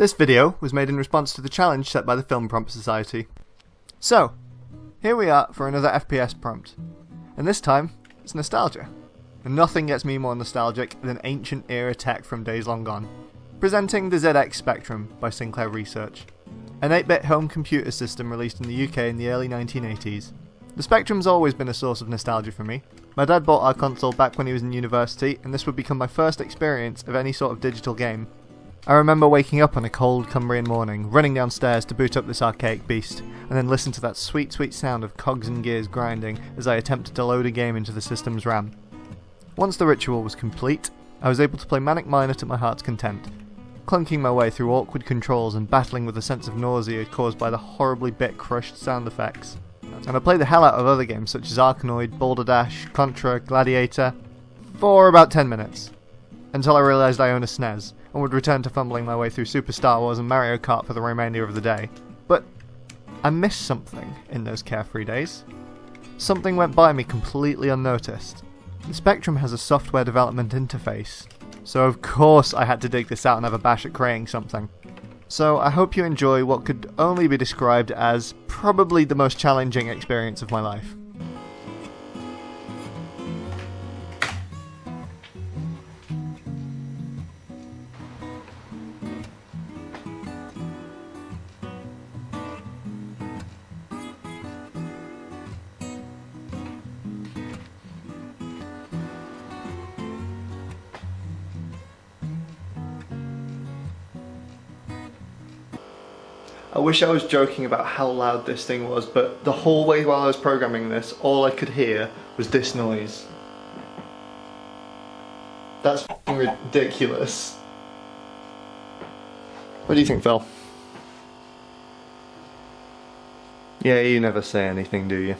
This video was made in response to the challenge set by the Film Prompt Society. So, here we are for another FPS prompt. And this time, it's nostalgia. And nothing gets me more nostalgic than ancient era tech from days long gone. Presenting the ZX Spectrum by Sinclair Research. An 8-bit home computer system released in the UK in the early 1980s. The Spectrum's always been a source of nostalgia for me. My dad bought our console back when he was in university, and this would become my first experience of any sort of digital game. I remember waking up on a cold Cumbrian morning, running downstairs to boot up this archaic beast, and then listen to that sweet, sweet sound of cogs and gears grinding as I attempted to load a game into the system's RAM. Once the ritual was complete, I was able to play Manic Miner to my heart's content, clunking my way through awkward controls and battling with a sense of nausea caused by the horribly bit crushed sound effects. And I played the hell out of other games such as Arkanoid, Boulder Dash, Contra, Gladiator, for about 10 minutes, until I realised I own a SNES, and would return to fumbling my way through Super Star Wars and Mario Kart for the remainder of the day. But I missed something in those carefree days. Something went by me completely unnoticed. The Spectrum has a software development interface, so of course I had to dig this out and have a bash at creating something. So I hope you enjoy what could only be described as probably the most challenging experience of my life. I wish I was joking about how loud this thing was, but the whole way while I was programming this, all I could hear was this noise. That's ridiculous. What do you think, Phil? Yeah, you never say anything, do you?